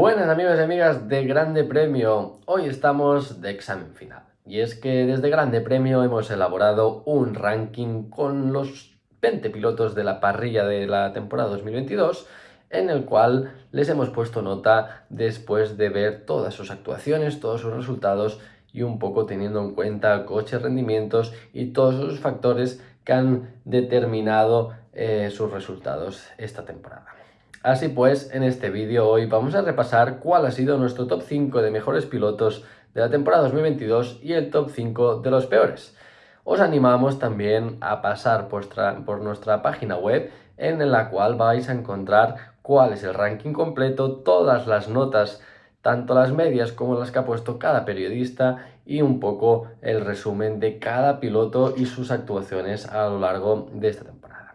Buenas amigos y amigas de Grande Premio, hoy estamos de examen final y es que desde Grande Premio hemos elaborado un ranking con los 20 pilotos de la parrilla de la temporada 2022 en el cual les hemos puesto nota después de ver todas sus actuaciones, todos sus resultados y un poco teniendo en cuenta coches, rendimientos y todos esos factores que han determinado eh, sus resultados esta temporada. Así pues, en este vídeo hoy vamos a repasar cuál ha sido nuestro top 5 de mejores pilotos de la temporada 2022 y el top 5 de los peores. Os animamos también a pasar por, por nuestra página web en la cual vais a encontrar cuál es el ranking completo, todas las notas, tanto las medias como las que ha puesto cada periodista y un poco el resumen de cada piloto y sus actuaciones a lo largo de esta temporada.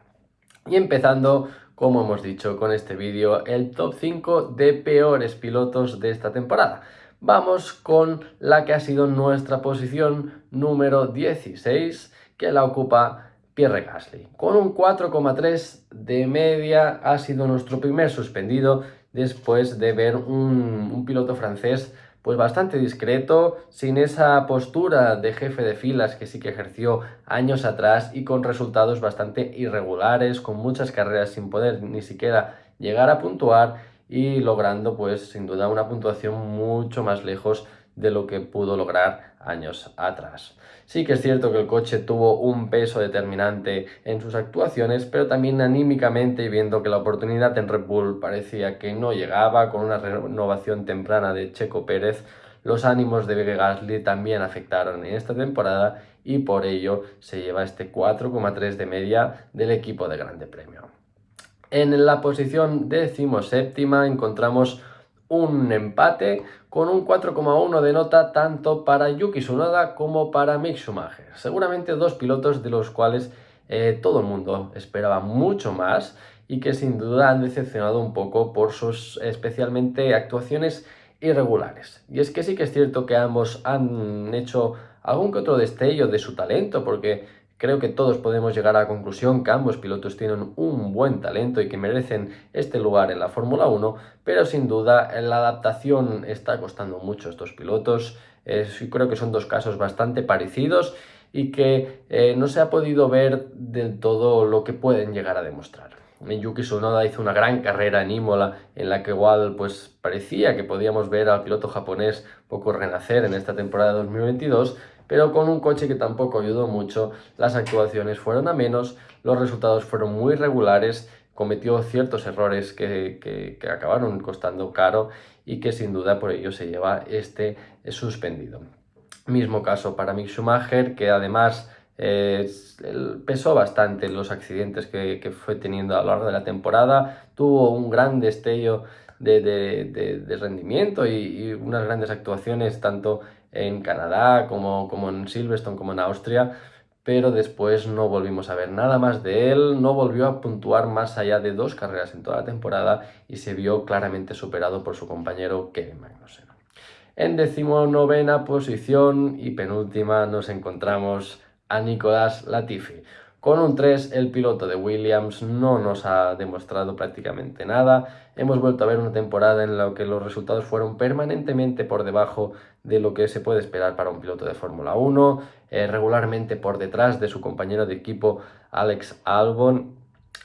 Y empezando como hemos dicho con este vídeo, el top 5 de peores pilotos de esta temporada. Vamos con la que ha sido nuestra posición número 16, que la ocupa Pierre Gasly. Con un 4,3 de media ha sido nuestro primer suspendido después de ver un, un piloto francés pues bastante discreto, sin esa postura de jefe de filas que sí que ejerció años atrás y con resultados bastante irregulares, con muchas carreras sin poder ni siquiera llegar a puntuar y logrando pues sin duda una puntuación mucho más lejos de lo que pudo lograr años atrás. Sí que es cierto que el coche tuvo un peso determinante en sus actuaciones, pero también anímicamente, viendo que la oportunidad en Red Bull parecía que no llegaba, con una renovación temprana de Checo Pérez, los ánimos de Gasly también afectaron en esta temporada y por ello se lleva este 4,3 de media del equipo de Grande Premio. En la posición decimoséptima encontramos un empate con un 4,1 de nota tanto para Yuki Tsunoda como para Mick Schumacher. Seguramente dos pilotos de los cuales eh, todo el mundo esperaba mucho más y que sin duda han decepcionado un poco por sus especialmente actuaciones irregulares. Y es que sí que es cierto que ambos han hecho algún que otro destello de su talento porque Creo que todos podemos llegar a la conclusión que ambos pilotos tienen un buen talento y que merecen este lugar en la Fórmula 1, pero sin duda la adaptación está costando mucho a estos pilotos. creo que son dos casos bastante parecidos y que eh, no se ha podido ver del todo lo que pueden llegar a demostrar. Yuki Tsunoda hizo una gran carrera en Imola en la que igual pues parecía que podíamos ver al piloto japonés poco renacer en esta temporada 2022 pero con un coche que tampoco ayudó mucho, las actuaciones fueron a menos, los resultados fueron muy regulares, cometió ciertos errores que, acabaron costando caro y que sin duda por ello se lleva este suspendido. Mismo caso para Mick Schumacher, que además eh, pesó bastante los accidentes que, fue teniendo a lo largo de la temporada, tuvo un gran destello de, rendimiento y, unas grandes actuaciones tanto en Canadá como, como en Silverstone como en Austria, pero después no volvimos a ver nada más de él, no volvió a puntuar más allá de dos carreras en toda la temporada y se vio claramente superado por su compañero Kevin Magnussen. En decimonovena posición y penúltima nos encontramos a Nicolás Latifi. Con un 3 el piloto de Williams no nos ha demostrado prácticamente nada. Hemos vuelto a ver una temporada en la que los resultados fueron permanentemente por debajo de lo que se puede esperar para un piloto de Fórmula 1, eh, regularmente por detrás de su compañero de equipo Alex Albon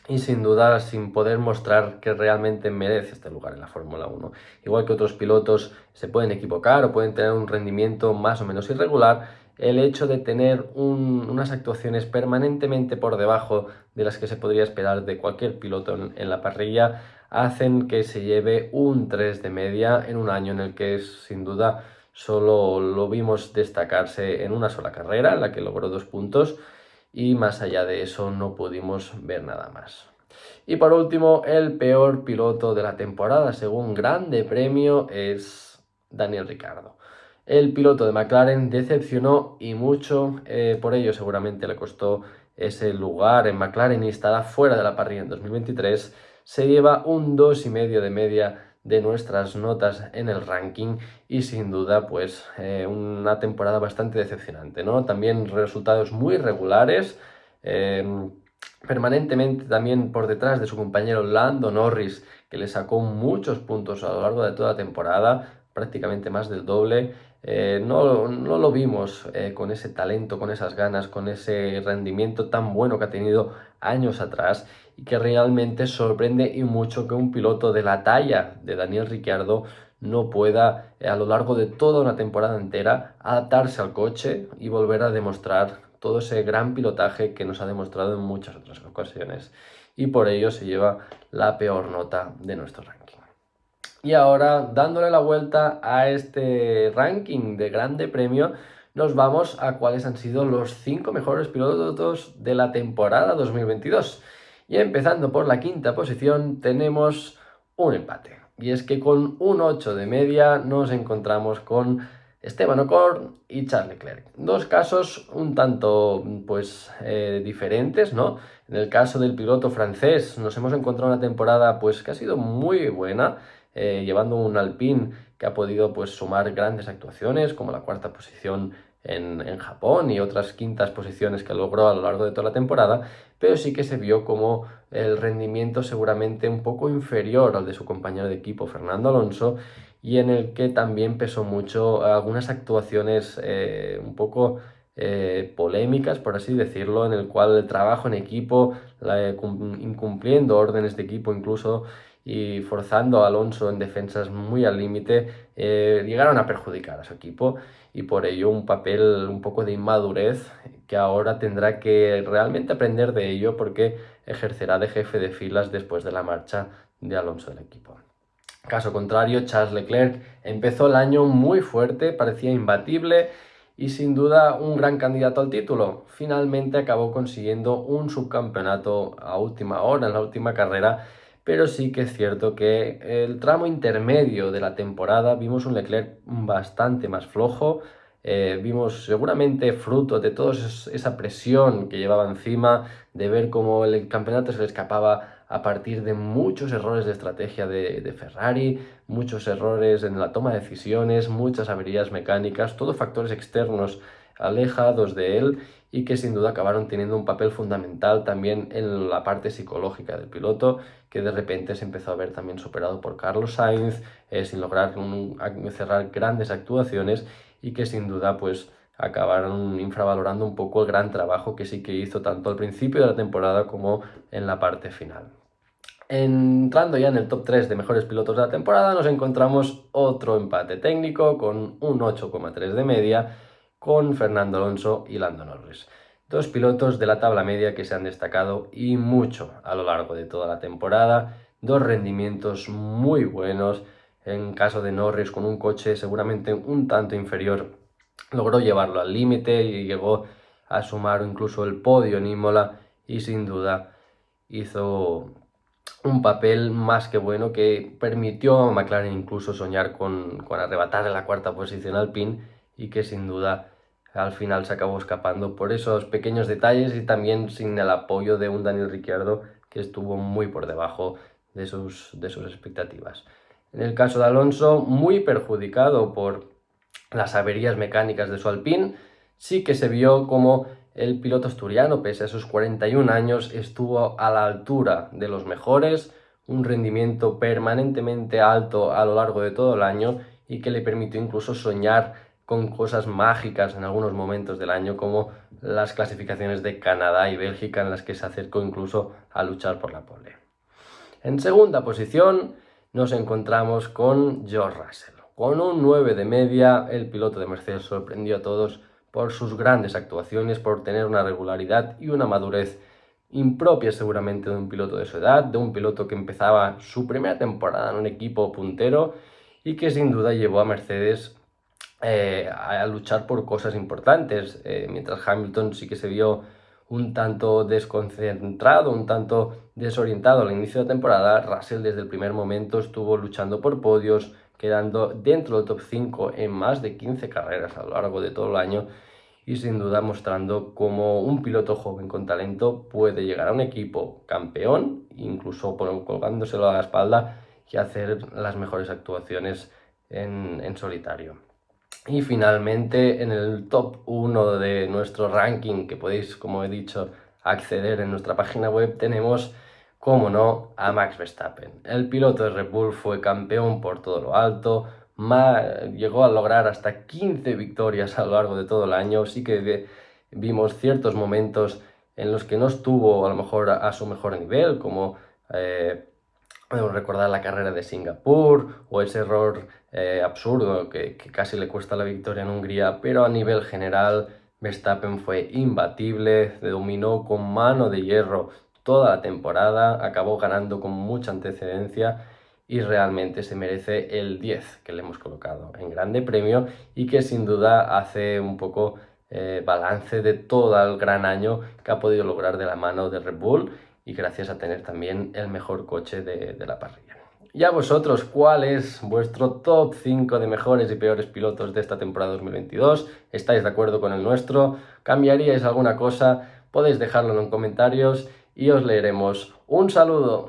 y sin duda sin poder mostrar que realmente merece este lugar en la Fórmula 1. Igual que otros pilotos se pueden equivocar o pueden tener un rendimiento más o menos irregular, el hecho de tener unas actuaciones permanentemente por debajo de las que se podría esperar de cualquier piloto en, la parrilla hacen que se lleve un 3 de media en un año en el que sin duda solo lo vimos destacarse en una sola carrera en la que logró dos puntos y más allá de eso no pudimos ver nada más. Y por último, el peor piloto de la temporada según Grande Premio es Daniel Ricardo. El piloto de McLaren decepcionó y mucho, eh, por ello seguramente le costó ese lugar en McLaren y estará fuera de la parrilla en 2023. Se lleva un 2,5 de media de nuestras notas en el ranking y sin duda pues eh, una temporada bastante decepcionante, ¿no? También resultados muy regulares, eh, permanentemente también por detrás de su compañero Lando Norris, que le sacó muchos puntos a lo largo de toda la temporada, prácticamente más del doble. Eh, no, no, lo vimos eh, con ese talento, con esas ganas, con ese rendimiento tan bueno que ha tenido años atrás y que realmente sorprende y mucho que un piloto de la talla de Daniel Ricciardo no pueda a lo largo de toda una temporada entera adaptarse al coche y volver a demostrar todo ese gran pilotaje que nos ha demostrado en muchas otras ocasiones y por ello se lleva la peor nota de nuestro ranking. Y ahora, dándole la vuelta a este ranking de grande premio, nos vamos a cuáles han sido los 5 mejores pilotos de la temporada 2022. Y empezando por la quinta posición tenemos un empate. Y es que con un 8 de media nos encontramos con Esteban Ocon y Charles Leclerc. Dos casos un tanto pues eh, diferentes, ¿no? En el caso del piloto francés nos hemos encontrado una temporada pues que ha sido muy buena, eh, llevando un Alpine que ha podido pues sumar grandes actuaciones como la cuarta posición en, en, Japón y otras quintas posiciones que logró a lo largo de toda la temporada, pero sí que se vio como el rendimiento seguramente un poco inferior al de su compañero de equipo Fernando Alonso y en el que también pesó mucho algunas actuaciones eh, un poco eh, polémicas, por así decirlo, en el cual el trabajo en equipo, incumpliendo órdenes de equipo incluso y forzando a Alonso en defensas muy al límite, eh, llegaron a perjudicar a su equipo y por ello un papel un poco de inmadurez que ahora tendrá que realmente aprender de ello porque ejercerá de jefe de filas después de la marcha de Alonso del equipo. Caso contrario, Charles Leclerc empezó el año muy fuerte, parecía imbatible y sin duda un gran candidato al título. Finalmente acabó consiguiendo un subcampeonato a última hora, en la última carrera, pero sí que es cierto que el tramo intermedio de la temporada vimos un Leclerc bastante más flojo, eh, vimos seguramente fruto de toda esa presión que llevaba encima, de ver cómo el campeonato se le escapaba a partir de muchos errores de estrategia de, Ferrari, muchos errores en la toma de decisiones, muchas averías mecánicas, todos factores externos alejados de él y que sin duda acabaron teniendo un papel fundamental también en la parte psicológica del piloto, que de repente se empezó a ver también superado por Carlos Sainz, eh, sin lograr cerrar grandes actuaciones y que sin duda pues acabaron infravalorando un poco el gran trabajo que sí que hizo tanto al principio de la temporada como en la parte final. Entrando ya en el top 3 de mejores pilotos de la temporada, nos encontramos otro empate técnico con un 8,3 de media con Fernando Alonso y Lando Norris. Dos pilotos de la tabla media que se han destacado y mucho a lo largo de toda la temporada, dos rendimientos muy buenos, en caso de Norris con un coche seguramente un tanto inferior, logró llevarlo al límite y llegó a sumar incluso el podio en Imola y sin duda hizo un papel más que bueno que permitió a McLaren incluso soñar con, con arrebatar la cuarta posición al PIN y que sin duda al final se acabó escapando por esos pequeños detalles y también sin el apoyo de un Daniel Ricciardo que estuvo muy por debajo de sus, de sus expectativas. En el caso de Alonso, muy perjudicado por las averías mecánicas de su Alpine, sí que se vio como el piloto asturiano, pese a sus 41 años, estuvo a la altura de los mejores, un rendimiento permanentemente alto a lo largo de todo el año y que le permitió incluso soñar con cosas mágicas en algunos momentos del año como las clasificaciones de Canadá y Bélgica en las que se acercó incluso a luchar por la pole. En segunda posición nos encontramos con George Russell. Con un 9 de media, el piloto de Mercedes sorprendió a todos por sus grandes actuaciones, por tener una regularidad y una madurez impropia seguramente de un piloto de su edad, de un piloto que empezaba su primera temporada en un equipo puntero y que sin duda llevó a Mercedes eh, a luchar por cosas importantes, eh, mientras Hamilton sí que se vio un tanto desconcentrado, un tanto desorientado al inicio de la temporada, Russell desde el primer momento estuvo luchando por podios, quedando dentro del top 5 en más de 15 carreras a lo largo de todo el año y sin duda mostrando cómo un piloto joven con talento puede llegar a un equipo campeón, incluso colgándoselo a la espalda y hacer las mejores actuaciones en, en solitario. Y finalmente en el top 1 de nuestro ranking, que podéis, como he dicho, acceder en nuestra página web, tenemos, como no, a Max Verstappen. El piloto de Red Bull fue campeón por todo lo alto, llegó a lograr hasta 15 victorias a lo largo de todo el año, sí que vimos ciertos momentos en los que no estuvo a lo mejor a, su mejor nivel, como eh, recordar la carrera de Singapur o ese error eh, absurdo que, casi le cuesta la victoria en Hungría, pero a nivel general Verstappen fue imbatible, dominó con mano de hierro toda la temporada, acabó ganando con mucha antecedencia y realmente se merece el 10 que le hemos colocado en Grande Premio y que sin duda hace un poco eh, balance de todo el gran año que ha podido lograr de la mano de Red Bull y gracias a tener también el mejor coche de, la parrilla. Y a vosotros, ¿cuál es vuestro top 5 de mejores y peores pilotos de esta temporada 2022? ¿Estáis de acuerdo con el nuestro? ¿Cambiaríais alguna cosa? Podéis dejarlo en los comentarios y os leeremos. ¡Un saludo!